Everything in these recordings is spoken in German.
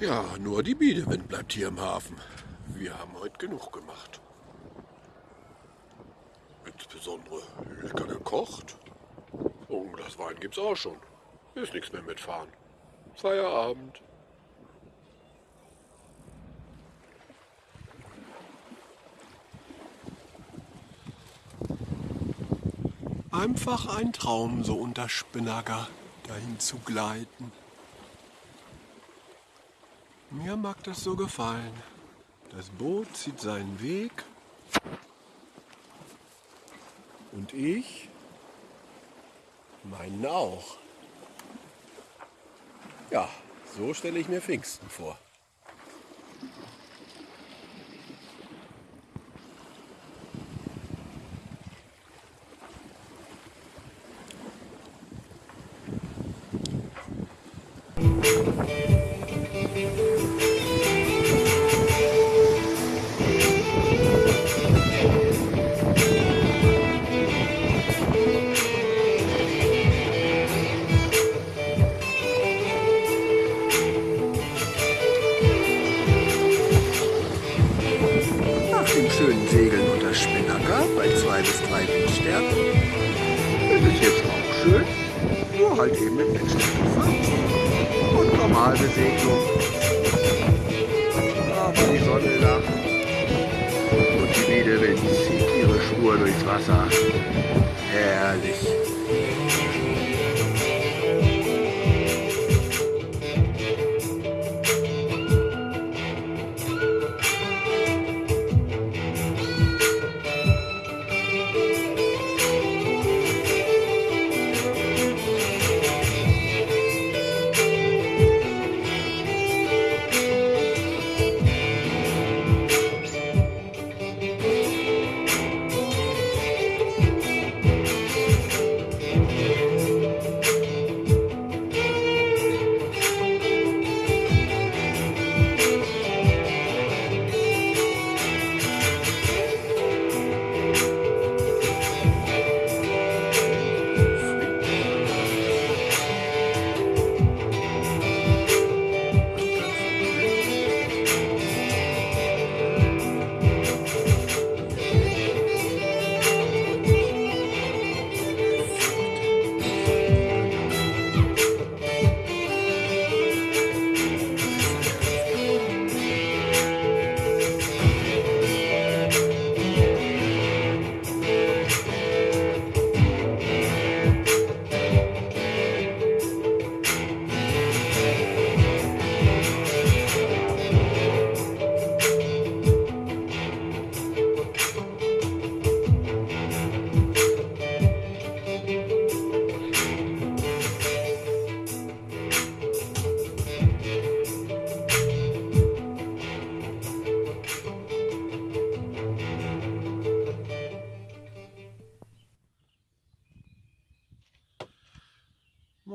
Ja, nur die Biederwind bleibt hier im Hafen. Wir haben heute genug gemacht. Insbesondere lecker gekocht. Und das Wein gibt's auch schon. Ist nichts mehr mitfahren. Feierabend. Einfach ein Traum, so unter Spinnager dahin zu gleiten. Mir mag das so gefallen. Das Boot zieht seinen Weg. Und ich meinen auch. Ja, so stelle ich mir Pfingsten vor. Schönen Segeln unter Spinnaker bei zwei bis drei Windstärken ist es jetzt auch schön, nur halt eben mit Windstärke und Normalbesegelung. Aber die Sonne lacht und die Wiederwind zieht ihre Spur durchs Wasser. Herrlich.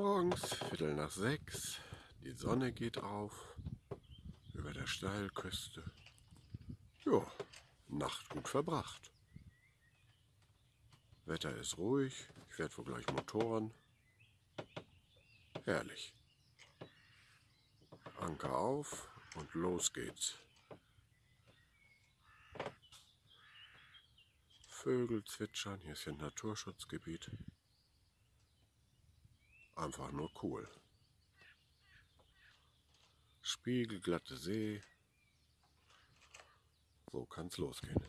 Morgens, Viertel nach sechs, die Sonne geht auf über der Steilküste. Ja, Nacht gut verbracht. Wetter ist ruhig, ich werde wohl gleich Motoren. Herrlich. Anker auf und los geht's. Vögel zwitschern, hier ist ja ein Naturschutzgebiet. Einfach nur cool. Spiegelglatte See. So kann's losgehen.